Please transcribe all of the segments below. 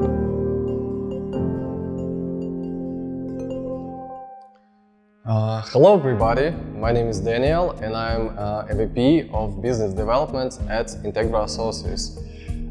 Uh, hello everybody, my name is Daniel and I'm uh, a VP of Business Development at Integra Associates.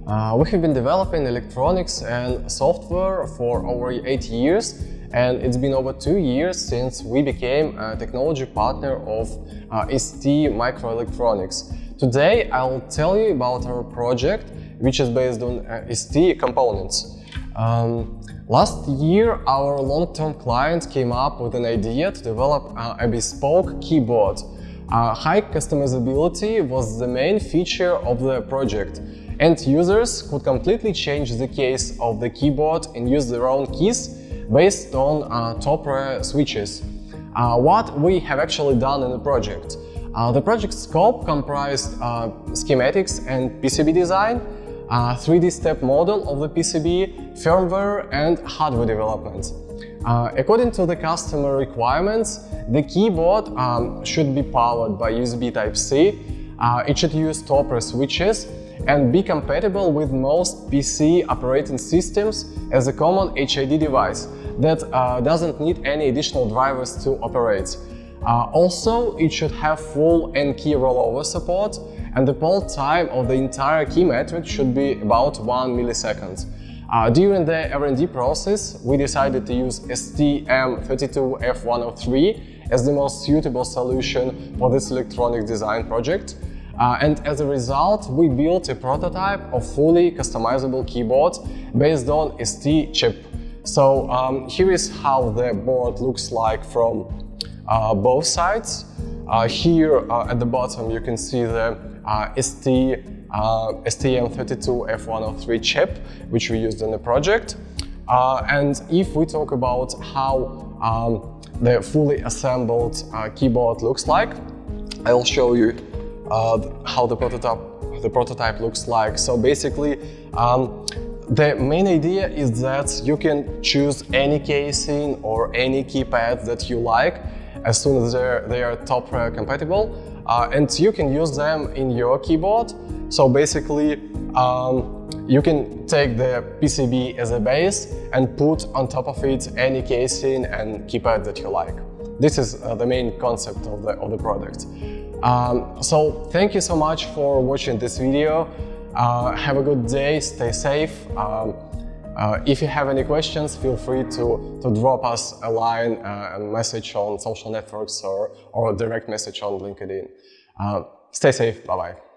Uh, we have been developing electronics and software for over 8 years and it's been over 2 years since we became a technology partner of uh, ST Microelectronics. Today I'll tell you about our project which is based on uh, ST components. Um, last year, our long-term client came up with an idea to develop uh, a bespoke keyboard. Uh, high customizability was the main feature of the project, and users could completely change the case of the keyboard and use their own keys based on uh, Topre switches. Uh, what we have actually done in the project. Uh, the project scope comprised uh, schematics and PCB design, a 3D step model of the PCB, firmware and hardware development. Uh, according to the customer requirements, the keyboard um, should be powered by USB Type-C, uh, it should use Topre switches and be compatible with most PC operating systems as a common HID device that uh, doesn't need any additional drivers to operate. Uh, also, it should have full N-key rollover support and the poll time of the entire key matrix should be about 1 millisecond. Uh, during the R&D process, we decided to use STM32F103 as the most suitable solution for this electronic design project. Uh, and as a result, we built a prototype of fully customizable keyboard based on ST chip. So um, here is how the board looks like from uh, both sides. Uh, here uh, at the bottom you can see the uh, ST, uh, STM32F103 chip, which we used in the project. And if we talk about how um, the fully assembled keyboard looks like, I'll show you how the prototype, the prototype looks like. So basically, um, the main idea is that you can choose any casing or any keypad that you like as soon as they are Topre compatible uh, and you can use them in your keyboard. So basically, um, you can take the PCB as a base and put on top of it any casing and keypad that you like. This is uh, the main concept of the, of the product. Um, so thank you so much for watching this video. Uh, have a good day, stay safe. Um, uh, if you have any questions, feel free to, to drop us a line, uh, a message on social networks or, or a direct message on LinkedIn. Uh, stay safe, bye-bye.